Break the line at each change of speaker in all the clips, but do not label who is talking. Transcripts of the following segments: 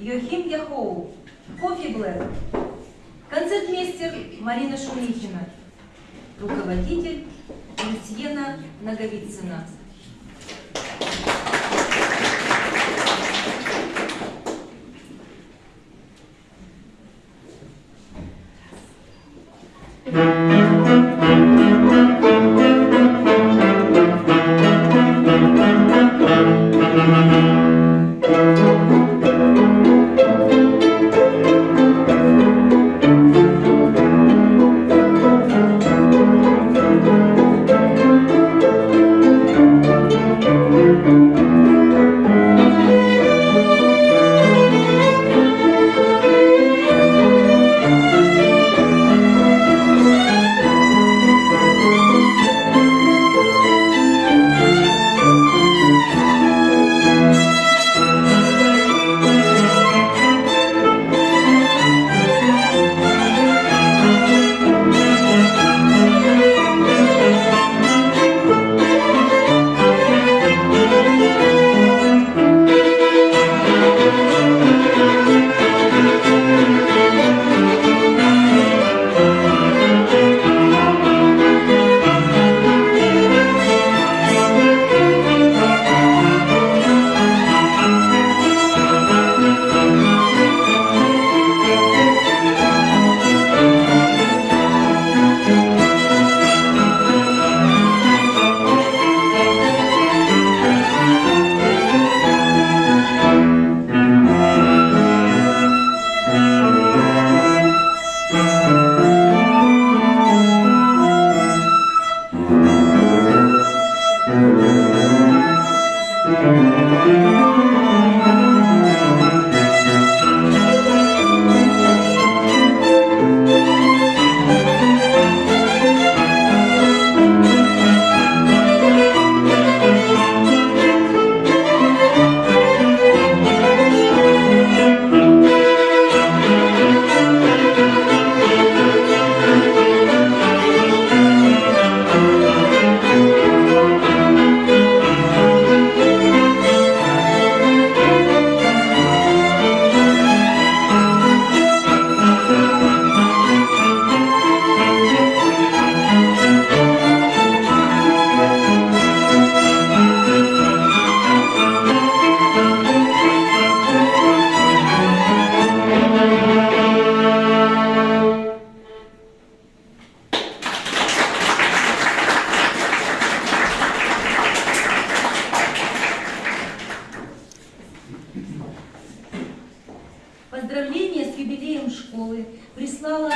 Йохим Яхоу, Кофи Блэк, концертмейстер Марина Шумихина, руководитель Люсьена Наговицына. Поздравления с юбилеем школы прислала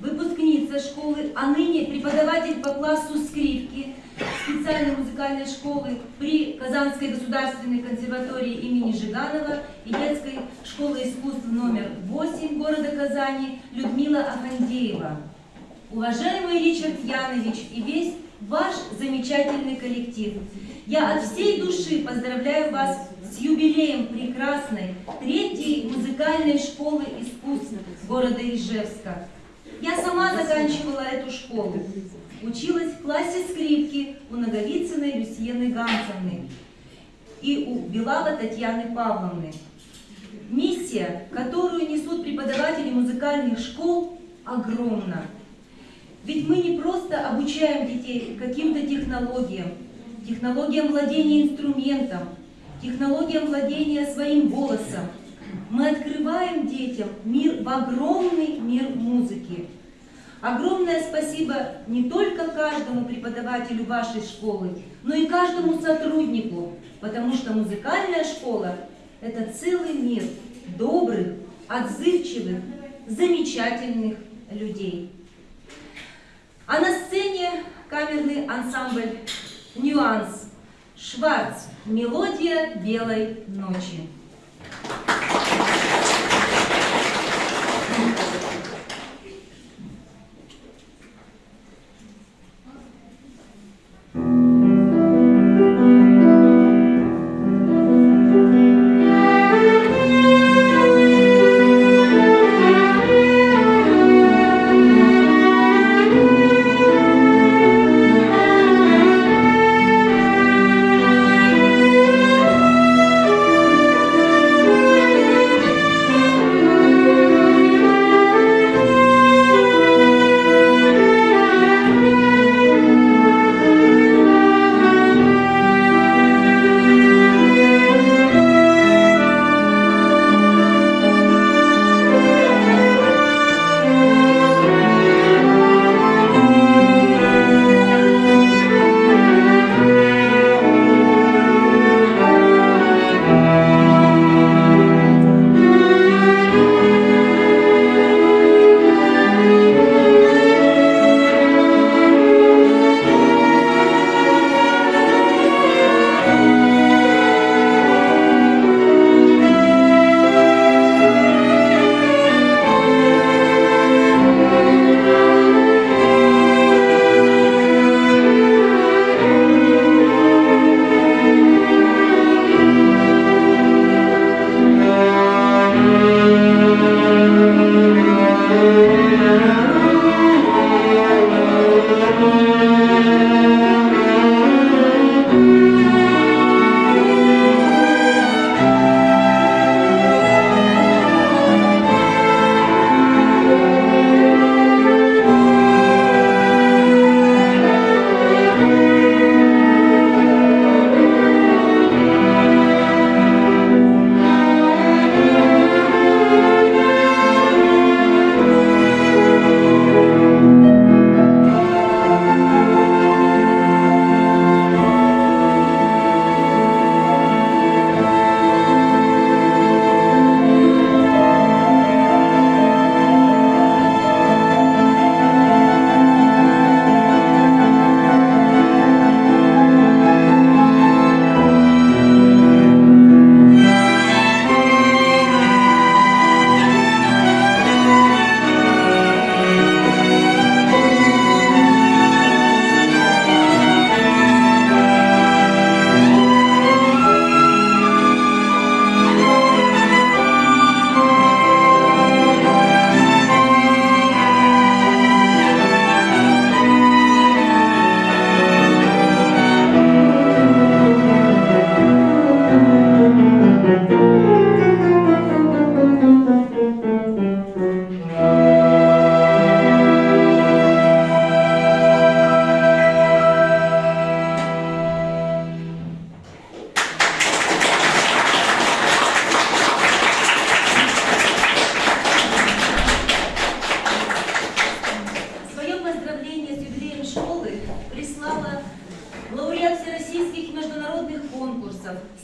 выпускница школы, а ныне преподаватель по классу скрипки специальной музыкальной школы при Казанской государственной консерватории имени Жиганова и детской школы искусств номер 8 города Казани Людмила Афандеева. Уважаемый Ричард Янович и весь ваш замечательный коллектив, я от всей души поздравляю вас с юбилеем прекрасной третьей музыкальной школы искусств города Ижевска. Я сама заканчивала эту школу. Училась в классе скрипки у Наговицыной Люсьены Ганцевны и у Белава Татьяны Павловны. Миссия, которую несут преподаватели музыкальных школ, огромна. Ведь мы не просто обучаем детей каким-то технологиям, технологиям владения инструментом, технологиям владения своим голосом. Мы открываем детям мир в огромный мир музыки. Огромное спасибо не только каждому преподавателю вашей школы, но и каждому сотруднику, потому что музыкальная школа – это целый мир добрых, отзывчивых, замечательных людей. А на сцене камерный ансамбль «Нюанс» Шварц «Мелодия белой ночи».
Thank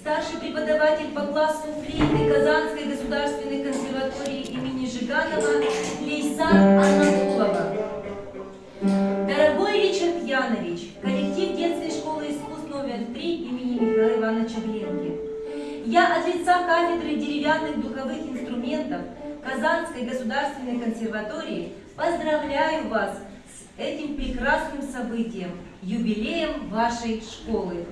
старший преподаватель по классу флейты Казанской государственной консерватории имени Жиганова Лейсан Анатолова. Дорогой Ричард Янович, коллектив детской школы искусств номер 3 имени Михаила Ивановича Глинки. Я от лица кафедры деревянных духовых инструментов Казанской государственной консерватории поздравляю вас с этим прекрасным событием, юбилеем вашей школы.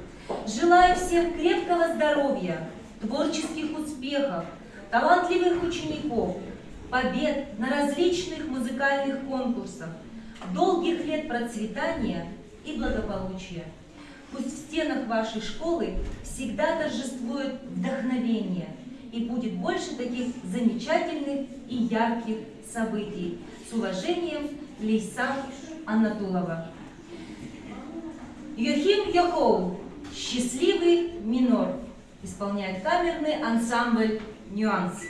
Желаю всем крепкого здоровья, творческих успехов, талантливых учеников, побед на различных музыкальных конкурсах, долгих лет процветания и благополучия. Пусть в стенах вашей школы всегда торжествует вдохновение и будет больше таких замечательных и ярких событий. С уважением, Лейсан Анатолова. Йохим Йохоу, счастливый минор, исполняет камерный ансамбль «Нюанс».